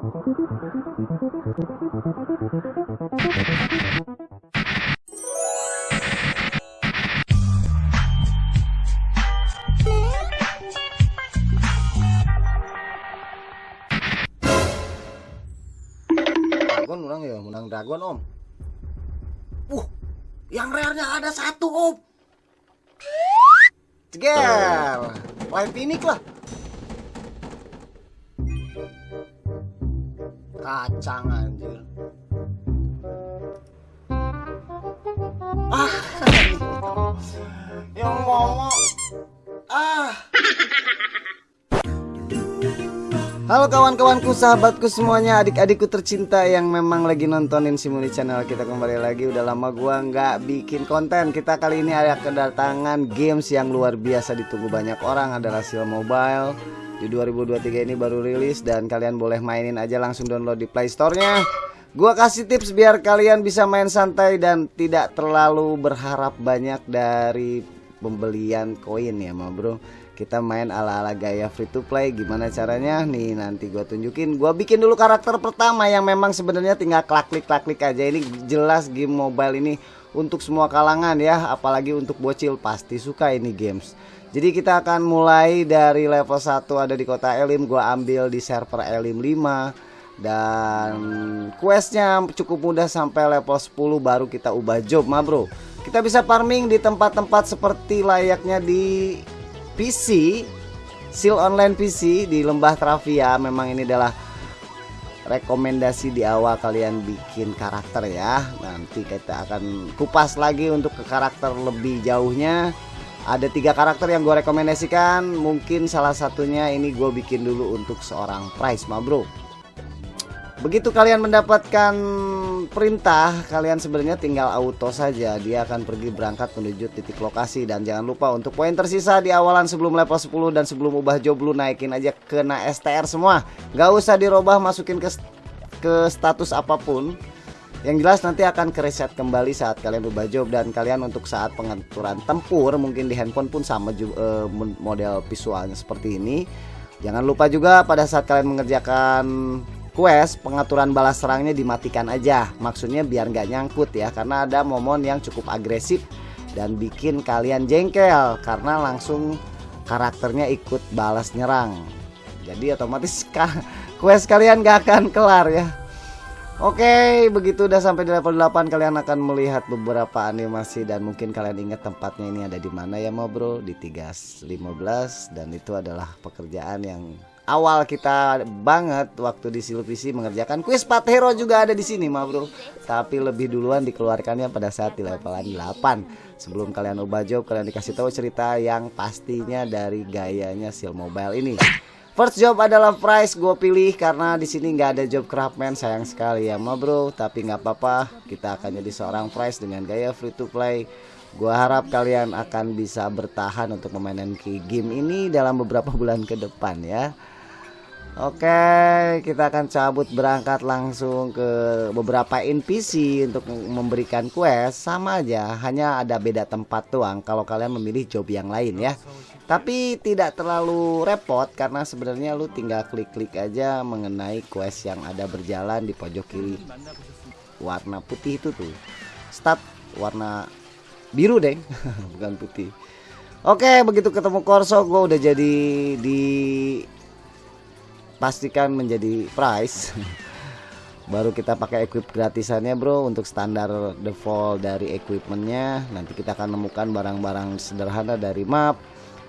Dragon orang ya, menang Dragon om. Uh, yang rare-nya ada satu om. Ceger, live pinik lah. Kacang anjir. Ah, yang ngomong. Ah. Halo kawan-kawanku, sahabatku semuanya, adik-adikku tercinta yang memang lagi nontonin Simuli Channel kita kembali lagi. Udah lama gua nggak bikin konten. Kita kali ini ada kedatangan games yang luar biasa ditunggu banyak orang adalah Sil Mobile. Di 2023 ini baru rilis dan kalian boleh mainin aja langsung download di Play Store-nya. Gua kasih tips biar kalian bisa main santai dan tidak terlalu berharap banyak dari pembelian koin ya, ma bro. Kita main ala-ala gaya free to play. Gimana caranya? Nih nanti gue tunjukin. Gue bikin dulu karakter pertama yang memang sebenarnya tinggal klik klik klik aja. Ini jelas game mobile ini untuk semua kalangan ya apalagi untuk bocil pasti suka ini games jadi kita akan mulai dari level 1 ada di kota Elim gue ambil di server Elim 5 dan questnya cukup mudah sampai level 10 baru kita ubah job ma bro. Kita bisa farming di tempat-tempat seperti layaknya di PC Seal online PC di Lembah Travia memang ini adalah rekomendasi di awal kalian bikin karakter ya. Nanti kita akan kupas lagi untuk ke karakter lebih jauhnya ada tiga karakter yang gue rekomendasikan mungkin salah satunya ini gue bikin dulu untuk seorang price ma bro Begitu kalian mendapatkan perintah, kalian sebenarnya tinggal auto saja. Dia akan pergi berangkat menuju titik lokasi dan jangan lupa untuk poin tersisa di awalan sebelum level 10 dan sebelum ubah job lu naikin aja kena STR semua. Gak usah dirubah masukin ke ke status apa pun. Yang jelas nanti akan ke reset kembali saat kalian ubah job dan kalian untuk saat pengaturan tempur mungkin di handphone pun sama uh, model visualnya seperti ini. Jangan lupa juga pada saat kalian mengerjakan quest pengaturan balas serangnya dimatikan aja. Maksudnya biar nggak nyangkut ya karena ada momen yang cukup agresif dan bikin kalian jengkel karena langsung karakternya ikut balas nyerang. Jadi otomatis quest kalian gak akan kelar ya Oke begitu udah sampai di level 8 kalian akan melihat beberapa animasi dan mungkin kalian ingat tempatnya ini ada di mana ya mau bro? Di 315 dan itu adalah pekerjaan yang awal kita banget waktu di Silvisi mengerjakan kuis Pat Hero juga ada di sini mah bro. Tapi lebih duluan dikeluarkannya pada saat di levelan 8 sebelum kalian ubah job kalian dikasih tahu cerita yang pastinya dari gayanya Sil Mobile ini First job adalah price. Gue pilih karena di sini nggak ada job craftman sayang sekali ya ma bro. Tapi nggak apa-apa kita akan jadi seorang price dengan gaya free to play. Gua harap kalian akan bisa bertahan untuk memainkan game ini dalam beberapa bulan ke depan ya. Oke, kita akan cabut berangkat langsung ke beberapa NPC untuk memberikan quest sama aja, hanya ada beda tempat doang kalau kalian memilih job yang lain ya. Tapi tidak terlalu repot karena sebenarnya lu tinggal klik-klik aja mengenai quest yang ada berjalan di pojok kiri. Warna putih itu tuh. Start warna biru, deh, bukan putih. Oke, begitu ketemu Corso gue udah jadi di pastikan menjadi price. Baru kita pakai equip gratisannya bro untuk standar default dari equipmentnya. Nanti kita akan menemukan barang-barang sederhana dari map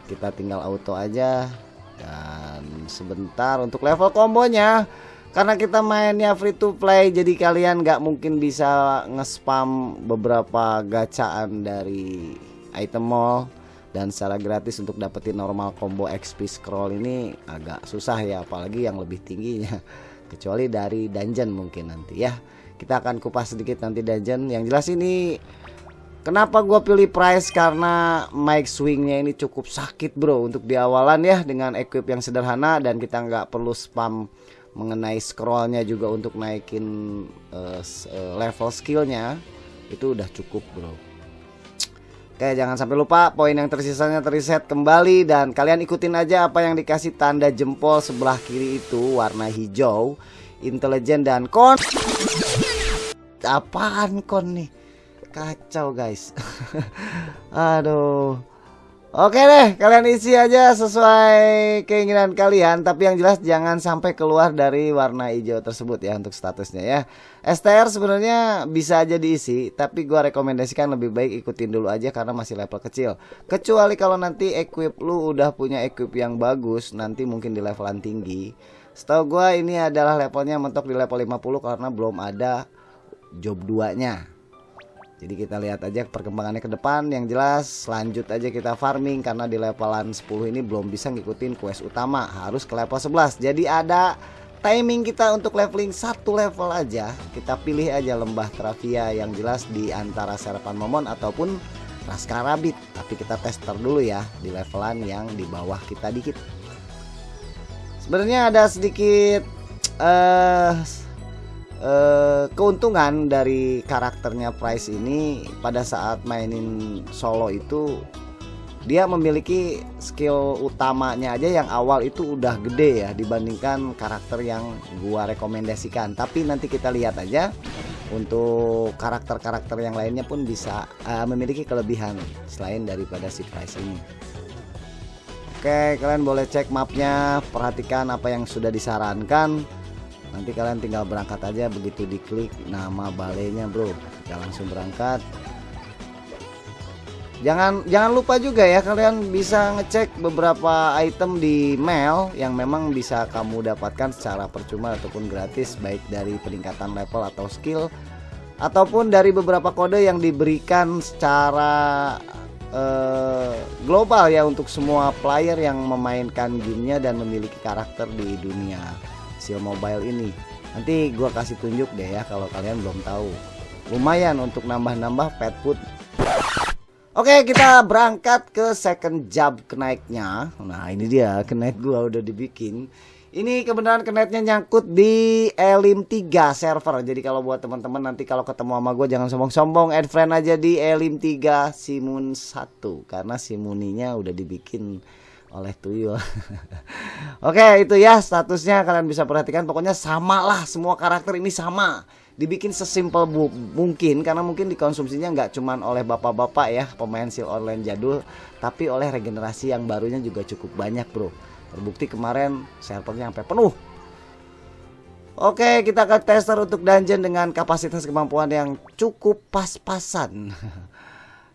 kita tinggal auto aja. Dan sebentar untuk level kombonya. Karena kita mainnya free to play jadi kalian nggak mungkin bisa nge-spam beberapa gacaan dari item mall dan secara gratis untuk dapetin normal combo XP scroll ini agak susah ya apalagi yang lebih tingginya. Kecuali dari dungeon mungkin nanti ya. Kita akan kupas sedikit nanti dungeon. Yang jelas ini kenapa gue pilih price? Karena mic swingnya ini cukup sakit bro untuk di awalan ya dengan equip yang sederhana. Dan kita nggak perlu spam mengenai scrollnya juga untuk naikin uh, level skillnya. Itu udah cukup bro Oke jangan sampai lupa poin yang tersisanya terreset kembali dan kalian ikutin aja apa yang dikasih tanda jempol sebelah kiri itu warna hijau intelijen dan kon. Apaan kon nih? Kacau guys. Aduh Oke deh, kalian isi aja sesuai keinginan kalian, tapi yang jelas jangan sampai keluar dari warna hijau tersebut ya untuk statusnya ya. STR sebenarnya bisa aja diisi, tapi gua rekomendasikan lebih baik ikutin dulu aja karena masih level kecil. Kecuali kalau nanti equip lu udah punya equip yang bagus, nanti mungkin di levelan tinggi. Setahu gua ini adalah levelnya mentok di level 50 karena belum ada job 2-nya. Jadi kita lihat aja perkembangannya ke depan. Yang jelas lanjut aja kita farming Karena di levelan 10 ini belum bisa ngikutin quest utama. Harus ke level 11 Jadi ada timing kita untuk leveling satu level aja. Kita pilih aja lembah Travia yang jelas di antara Serapan Momon ataupun Raskarabit Tapi kita tester dulu ya di levelan yang di bawah kita dikit. Sebenarnya ada sedikit uh, uh, keuntungan dari karakternya Price ini pada saat mainin solo itu dia memiliki skill utamanya aja yang awal itu udah gede ya dibandingkan karakter yang gua rekomendasikan. Tapi nanti kita lihat aja untuk karakter-karakter yang lainnya pun bisa uh, memiliki kelebihan selain daripada si Price ini. Oke kalian boleh cek mapnya perhatikan apa yang sudah disarankan nanti kalian tinggal berangkat aja begitu diklik nama balenya bro. Kita langsung berangkat. Jangan jangan lupa juga ya kalian bisa ngecek beberapa item di mail yang memang bisa kamu dapatkan secara percuma ataupun gratis baik dari peningkatan level atau skill ataupun dari beberapa kode yang diberikan secara uh, global ya untuk semua player yang memainkan gamenya dan memiliki karakter di dunia Seal Mobile ini. Nanti gua kasih tunjuk deh ya kalau kalian belum tahu. Lumayan untuk nambah-nambah pet food. Oke, kita berangkat ke second job kenaiknya. Nah, ini dia kenaik gua udah dibikin. Ini kebenaran kenetnya nyangkut di Elim 3 server. Jadi kalau buat teman-teman nanti kalau ketemu sama gue jangan sombong-sombong, add friend aja di Elim 3 Simun 1 karena Simuninya udah dibikin oleh tuyul. Oke, itu ya statusnya kalian bisa perhatikan pokoknya sama lah semua karakter ini sama. Dibikin sesimpel mungkin karena mungkin dikonsumsinya nggak cuman oleh bapak-bapak ya pemain sil online jadul, tapi oleh regenerasi yang barunya juga cukup banyak, Bro. Terbukti kemarin servernya sampai penuh. Oke, kita akan tester untuk dungeon dengan kapasitas kemampuan yang cukup pas-pasan.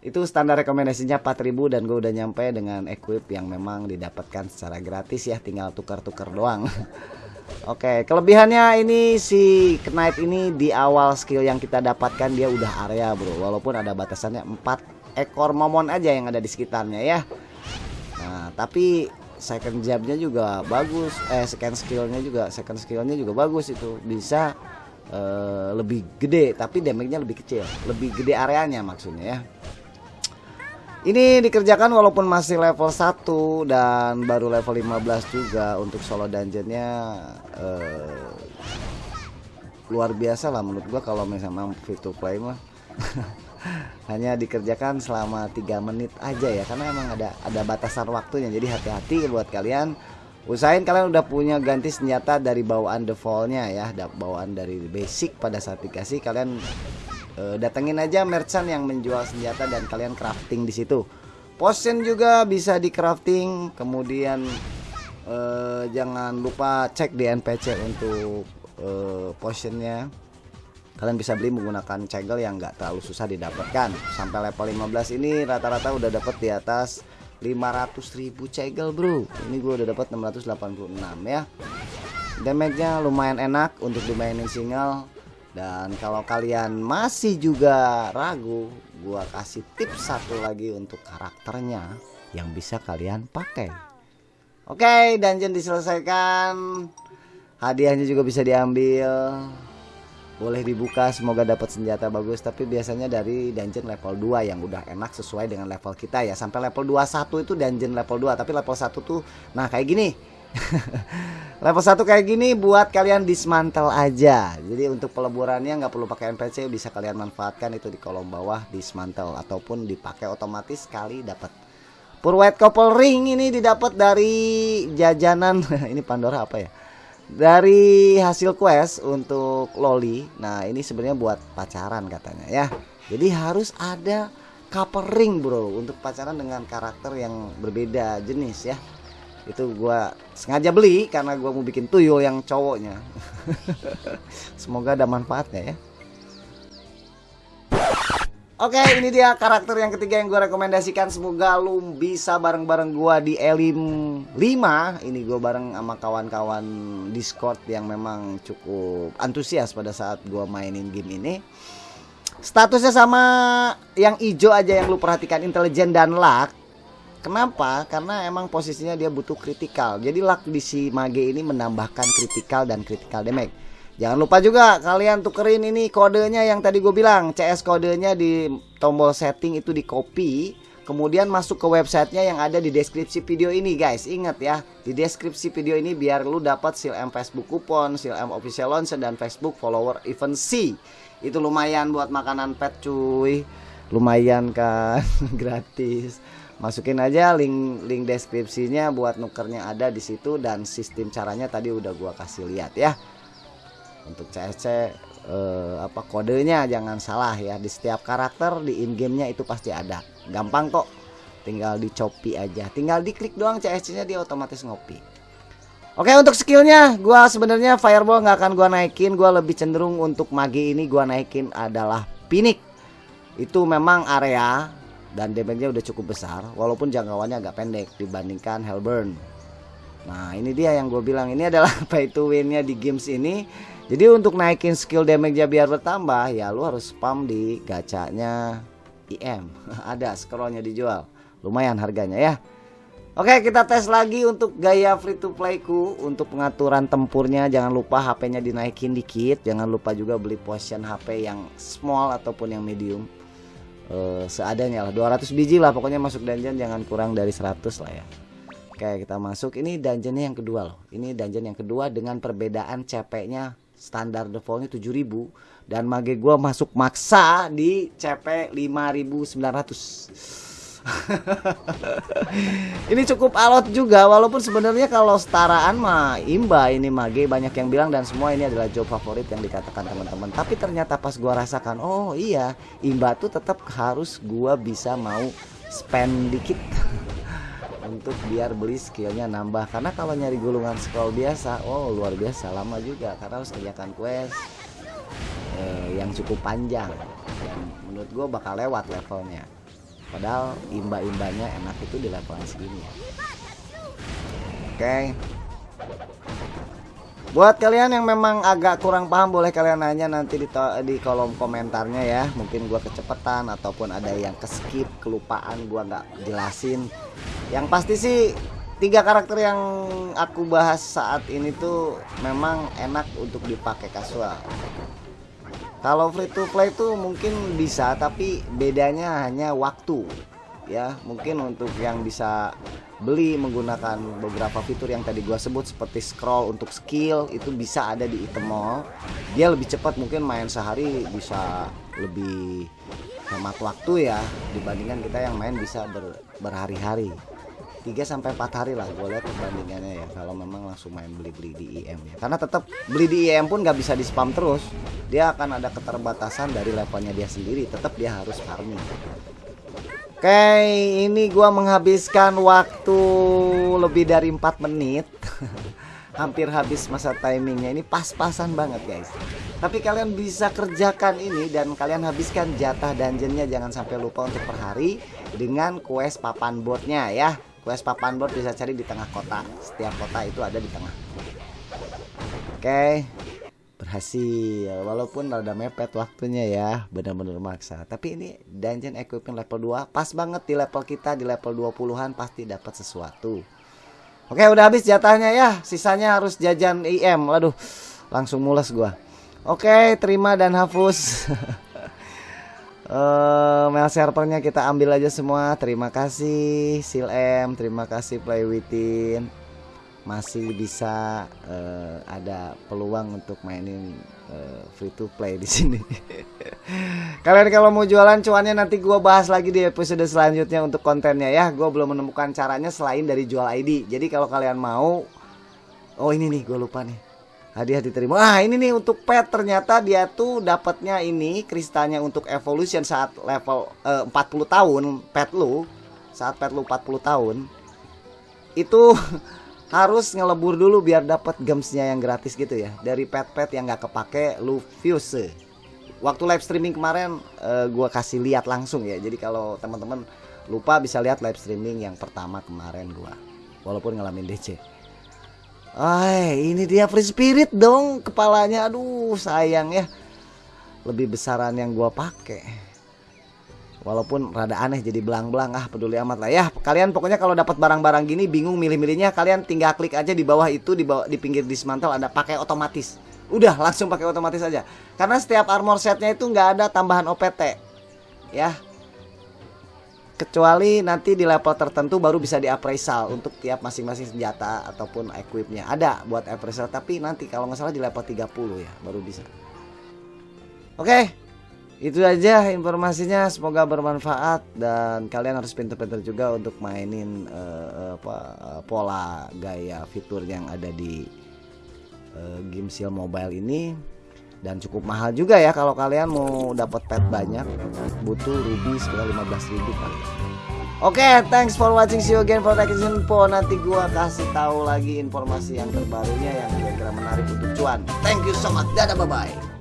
itu standar rekomendasinya 4000 dan gue udah nyampe dengan equip yang memang didapatkan secara gratis ya tinggal tukar-tukar doang. Oke kelebihannya ini si Knight ini di awal skill yang kita dapatkan dia udah area bro. Walaupun ada batasannya 4 ekor momon aja yang ada di sekitarnya ya. Nah tapi second jabnya juga bagus. Eh second skillnya juga second skillnya juga bagus itu. Bisa uh, lebih gede tapi damage-nya lebih kecil. Lebih gede areanya maksudnya ya ini dikerjakan walaupun masih level 1 dan baru level 15 juga untuk solo dungeonnya uh, luar biasa lah menurut gua kalau misalnya free to play mah. Hanya dikerjakan selama 3 menit aja ya karena emang ada ada batasan waktunya. Jadi hati-hati buat kalian. Usahain kalian udah punya ganti senjata dari bawaan defaultnya ya bawaan dari basic pada saat dikasih kalian uh, datengin aja merchant yang menjual senjata dan kalian crafting di situ. Potion juga bisa di crafting, kemudian uh, jangan lupa cek di NPC untuk uh, potionnya. Kalian bisa beli menggunakan cegel yang nggak terlalu susah didapatkan. Sampai level 15 ini rata-rata udah dapat di atas 500.000 cegel, Bro. Ini gue udah dapat 686 ya. Damage-nya lumayan enak untuk dimainin single dan kalau kalian masih juga ragu, gua kasih tips satu lagi untuk karakternya yang bisa kalian pakai. Oke, dungeon diselesaikan. Hadiahnya juga bisa diambil. Boleh dibuka, semoga dapat senjata bagus, tapi biasanya dari dungeon level 2 yang udah enak sesuai dengan level kita ya. Sampai level 21 itu dungeon level 2, tapi level 1 tuh nah kayak gini Level 1 kayak gini buat kalian dismantle aja. Jadi untuk peleburannya nggak perlu pakai NPC, bisa kalian manfaatkan itu di kolom bawah dismantle ataupun dipakai otomatis sekali dapat. Purwet couple ring ini didapat dari jajanan ini Pandora apa ya? dari hasil quest untuk loli nah ini sebenarnya buat pacaran katanya ya jadi harus ada couple ring bro untuk pacaran dengan karakter yang berbeda jenis ya itu gua sengaja beli karena gua mau bikin tuyul yang cowoknya. Semoga ada manfaatnya ya. Oke ini dia karakter yang ketiga yang gue rekomendasikan. Semoga lu bisa bareng-bareng gue di Elim 5 Ini gue bareng sama kawan-kawan Discord yang memang cukup antusias pada saat gue mainin game ini. Statusnya sama yang hijau aja yang lu perhatikan intelijen dan luck Kenapa? Karena emang posisinya dia butuh kritikal. Jadi luck di si mage ini menambahkan kritikal dan kritikal damage. Jangan lupa juga kalian tukerin ini kodenya yang tadi gue bilang. CS kodenya di tombol setting itu di copy. Kemudian masuk ke websitenya yang ada di deskripsi video ini guys. Ingat ya di deskripsi video ini biar lu dapat seal M Facebook coupon, seal M official launch dan Facebook follower event C. Itu lumayan buat makanan pet cuy. Lumayan kan gratis masukin aja link link deskripsinya buat nukernya ada di situ dan sistem caranya tadi udah gua kasih lihat ya. Untuk CSC eh, apa kodenya jangan salah ya. Di setiap karakter di in gamenya itu pasti ada. Gampang kok. Tinggal dicopi aja. Tinggal diklik doang CSC nya dia otomatis ngopi. Oke untuk skillnya gua sebenarnya fireball nggak akan gua naikin. Gua lebih cenderung untuk magi ini gua naikin adalah pinik itu memang area dan damage-nya udah cukup besar walaupun jangkauannya agak pendek dibandingkan Hellburn Nah ini dia yang gue bilang ini adalah pay to win-nya di games ini jadi untuk naikin skill damage-nya biar bertambah ya lu harus spam di gacanya IM. Ada scrollnya dijual. Lumayan harganya ya. Oke kita tes lagi untuk gaya free to play ku Untuk pengaturan tempurnya jangan lupa HP-nya dinaikin dikit Jangan lupa juga beli potion HP yang small ataupun yang medium uh, Seadanya lah. 200 biji lah pokoknya masuk dungeon jangan kurang dari 100 lah ya. Oke kita masuk. Ini dungeonnya yang kedua loh. Ini dungeon yang kedua dengan perbedaan CP nya standar defaultnya 7000 dan mage gua masuk maksa di CP 5900 ini cukup alot juga walaupun sebenarnya kalau setaraan mah imba ini mage banyak yang bilang dan semua ini adalah job favorit yang dikatakan teman-teman. Tapi ternyata pas gua rasakan oh iya imba tuh tetap harus gua bisa mau spend dikit untuk biar beli skillnya nambah. Karena kalau nyari gulungan scroll biasa oh luar biasa lama juga karena harus kerjakan quest eh, yang cukup panjang. Menurut gue bakal lewat levelnya padahal imba-imbanya enak itu di level segini ya oke okay. Buat kalian yang memang agak kurang paham boleh kalian nanya nanti di, di kolom komentarnya ya. Mungkin gua kecepatan ataupun ada yang keskip, kelupaan gua nggak jelasin. Yang pasti sih tiga karakter yang aku bahas saat ini tuh memang enak untuk dipakai kasual. Kalau free to play tuh mungkin bisa tapi bedanya hanya waktu ya. Mungkin untuk yang bisa beli menggunakan beberapa fitur yang tadi gua sebut seperti scroll untuk skill itu bisa ada di item mall dia lebih cepat mungkin main sehari bisa lebih hemat waktu ya dibandingkan kita yang main bisa ber, berhari-hari 3 sampai 4 hari lah gue lihat perbandingannya ya kalau memang langsung main beli-beli di IM ya karena tetap beli di IM pun nggak bisa di spam terus dia akan ada keterbatasan dari levelnya dia sendiri tetap dia harus farming Oke, ini gua menghabiskan waktu lebih dari 4 menit. Hampir habis masa timingnya. Ini pas-pasan banget, guys. Tapi kalian bisa kerjakan ini dan kalian habiskan jatah dungeonnya jangan sampai lupa untuk per hari dengan quest papan boardnya ya. Quest papan board bisa cari di tengah kota. Setiap kota itu ada di tengah. Oke. Berhasil. Walaupun rada mepet waktunya ya. Benar-benar maksa. Tapi ini dungeon equipment level 2 pas banget di level kita di level 20-an pasti dapat sesuatu. Oke udah habis jatahnya ya. Sisanya harus jajan IM waduh langsung mules gua. Oke terima dan hapus uh, mail servernya kita ambil aja semua terima kasih Sil M terima kasih Play Within masih bisa uh, ada peluang untuk mainin uh, free to play di sini. Kalian kalau mau jualan cuannya nanti gue bahas lagi di episode selanjutnya untuk kontennya ya. Gue belum menemukan caranya selain dari jual ID. Jadi kalau kalian mau, oh ini nih gue lupa nih. Hadiah diterima. Wah ini nih untuk pet. Ternyata dia tuh dapatnya ini kristalnya untuk evolution saat level eh, 40 tahun pet lu. Saat pet lu 40 tahun. Itu harus ngelebur dulu biar dapat gemsnya yang gratis gitu ya. Dari pet-pet yang nggak kepake lu fuse. Waktu live streaming kemarin uh, gua kasih lihat langsung ya. Jadi kalau teman-teman lupa bisa lihat live streaming yang pertama kemarin gua. Walaupun ngalamin DC Ah, ini dia free spirit dong kepalanya. Aduh, sayang ya. Lebih besaran yang gua pakai. Walaupun rada aneh jadi belang-belang ah peduli amat lah ya. Kalian pokoknya kalau dapat barang-barang gini bingung milih-milihnya, kalian tinggal klik aja di bawah itu di bawah di pinggir dismantle ada pakai otomatis. Udah langsung pakai otomatis aja. Karena setiap armor setnya itu nggak ada tambahan OPT. Ya, kecuali nanti di level tertentu baru bisa di appraisal untuk tiap masing-masing senjata ataupun equipnya. Ada buat appraisal tapi nanti kalau nggak salah di level 30 ya baru bisa. Oke itu aja informasinya. Semoga bermanfaat dan kalian harus pinter-pinter juga untuk mainin uh, apa uh, pola gaya fitur yang ada di uh, game seal mobile ini dan cukup mahal juga ya kalau kalian mau dapat pet banyak butuh ruby sekitar 15 ribu kali Oke, okay, thanks for watching. See you again for next info. Nanti gua kasih tahu lagi informasi yang terbarunya yang kira-kira menarik untuk cuan. Thank you so much. Dadah, bye bye.